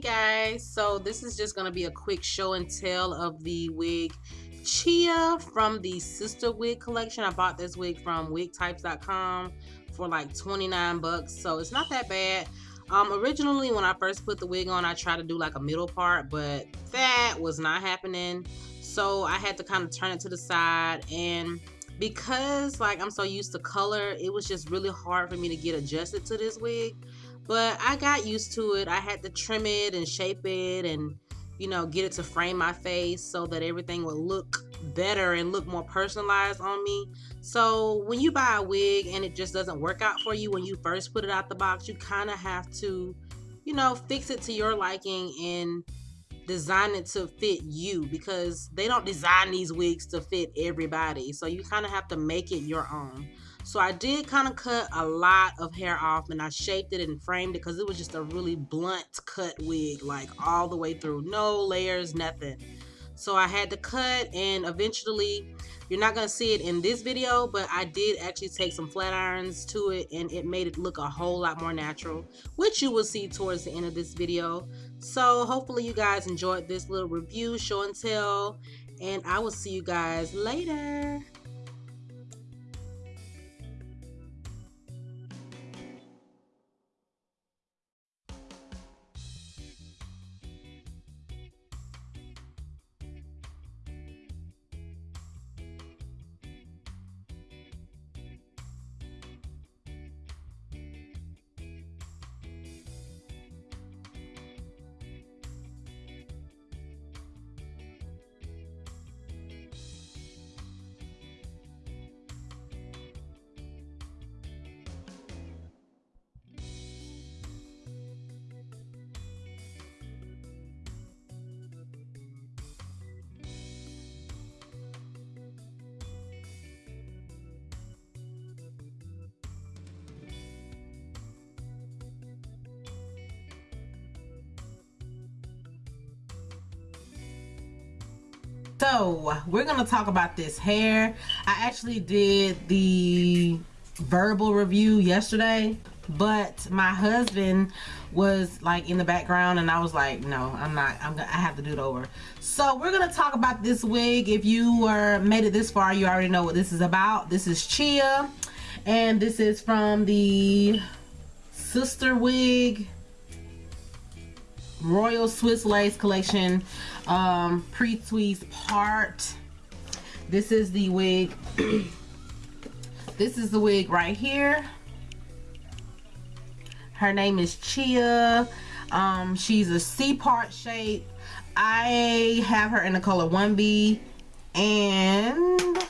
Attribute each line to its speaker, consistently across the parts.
Speaker 1: guys. So this is just gonna be a quick show and tell of the wig Chia from the sister wig collection. I bought this wig from wigtypes.com for like 29 bucks so it's not that bad. Um originally when I first put the wig on I tried to do like a middle part but that was not happening. So I had to kind of turn it to the side and because like I'm so used to color it was just really hard for me to get adjusted to this wig but I got used to it. I had to trim it and shape it and, you know, get it to frame my face so that everything would look better and look more personalized on me. So when you buy a wig and it just doesn't work out for you when you first put it out the box, you kind of have to, you know, fix it to your liking and design it to fit you because they don't design these wigs to fit everybody. So you kind of have to make it your own. So I did kind of cut a lot of hair off and I shaped it and framed it because it was just a really blunt cut wig, like all the way through. No layers, nothing. So I had to cut and eventually, you're not going to see it in this video, but I did actually take some flat irons to it and it made it look a whole lot more natural, which you will see towards the end of this video. So hopefully you guys enjoyed this little review, show and tell, and I will see you guys later. So we're gonna talk about this hair. I actually did the verbal review yesterday but my husband was like in the background and I was like no I'm not I'm gonna I have to do it over. So we're gonna talk about this wig. If you were made it this far you already know what this is about. This is Chia and this is from the sister wig Royal Swiss Lace collection um, pre-tweezed part. This is the wig. this is the wig right here. Her name is Chia. Um, she's a C-part shape. I have her in the color 1B and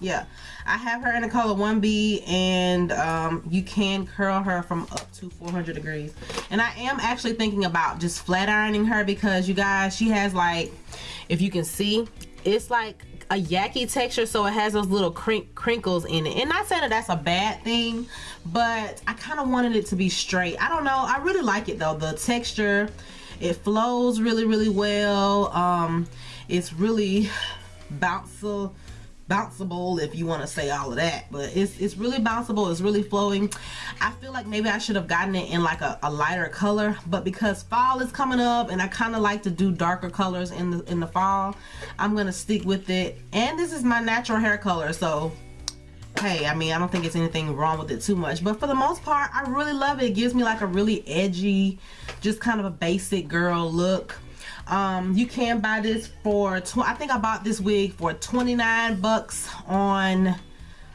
Speaker 1: Yeah, I have her in the color 1B and um, you can curl her from up to 400 degrees. And I am actually thinking about just flat ironing her because you guys, she has like, if you can see, it's like a yucky texture so it has those little crink crinkles in it. And not saying that that's a bad thing but I kind of wanted it to be straight. I don't know. I really like it though. The texture it flows really really well. Um it's really bouncy bounceable if you want to say all of that but it's it's really bounceable it's really flowing. I feel like maybe I should have gotten it in like a, a lighter color but because fall is coming up and I kind of like to do darker colors in the in the fall I'm gonna stick with it. And this is my natural hair color so hey I mean I don't think it's anything wrong with it too much but for the most part I really love it. It gives me like a really edgy just kind of a basic girl look um, you can buy this for I think I bought this wig for 29 bucks on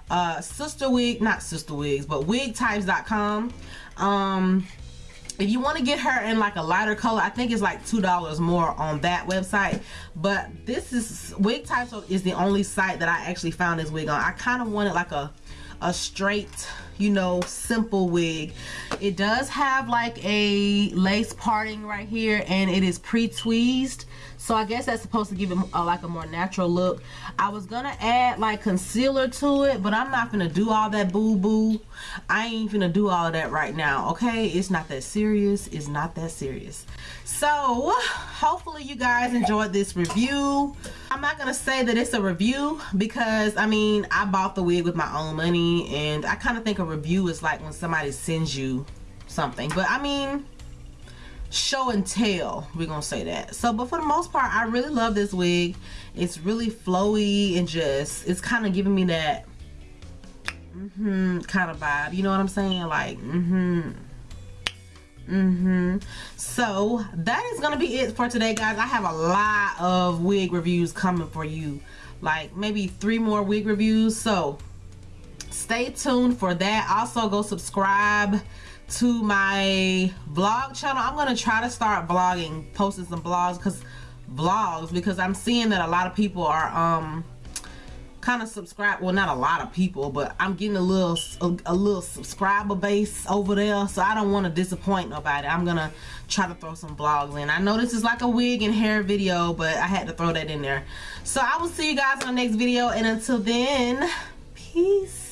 Speaker 1: uh, sister wig not sister wigs but wigtypes.com um, if you want to get her in like a lighter color I think it's like two dollars more on that website. But this is wig types is the only site that I actually found this wig on. I kind of wanted like a a straight you know simple wig. It does have like a lace parting right here and it is pre-tweezed. So I guess that's supposed to give it a, like a more natural look. I was gonna add like concealer to it but I'm not gonna do all that boo boo I ain't gonna do all that right now okay? It's not that serious. It's not that serious. So hopefully you guys enjoyed this review. I'm not gonna say that it's a review because I mean I bought the wig with my own money and I kind of think review is like when somebody sends you something. But I mean show and tell we're gonna say that. So but for the most part I really love this wig. It's really flowy and just it's kind of giving me that mm-hmm kind of vibe. You know what I'm saying? Like mm-hmm mm-hmm. So that is gonna be it for today guys. I have a lot of wig reviews coming for you. Like maybe three more wig reviews. So stay tuned for that. Also go subscribe to my vlog channel. I'm gonna try to start blogging posting some blogs because vlogs because i'm seeing that a lot of people are um kind of subscribe well not a lot of people but i'm getting a little a, a little subscriber base over there so i don't want to disappoint nobody. I'm gonna try to throw some vlogs in. I know this is like a wig and hair video but i had to throw that in there. So i will see you guys in the next video and until then peace